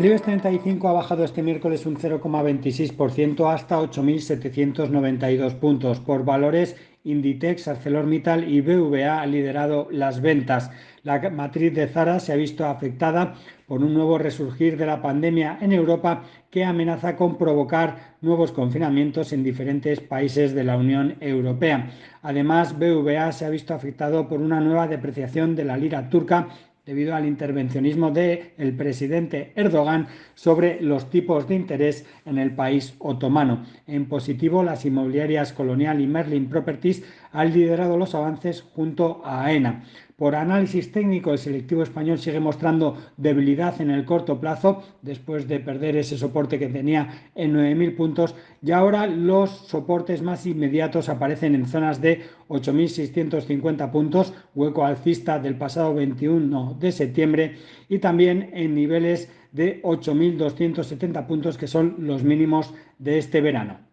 El IBEX 35 ha bajado este miércoles un 0,26% hasta 8.792 puntos. Por valores, Inditex, ArcelorMittal y BVA han liderado las ventas. La matriz de Zara se ha visto afectada por un nuevo resurgir de la pandemia en Europa que amenaza con provocar nuevos confinamientos en diferentes países de la Unión Europea. Además, BVA se ha visto afectado por una nueva depreciación de la lira turca debido al intervencionismo del presidente Erdogan sobre los tipos de interés en el país otomano. En positivo, las inmobiliarias Colonial y Merlin Properties han liderado los avances junto a AENA. Por análisis técnico, el selectivo español sigue mostrando debilidad en el corto plazo después de perder ese soporte que tenía en 9.000 puntos y ahora los soportes más inmediatos aparecen en zonas de 8.650 puntos, hueco alcista del pasado 21 de septiembre y también en niveles de 8.270 puntos que son los mínimos de este verano.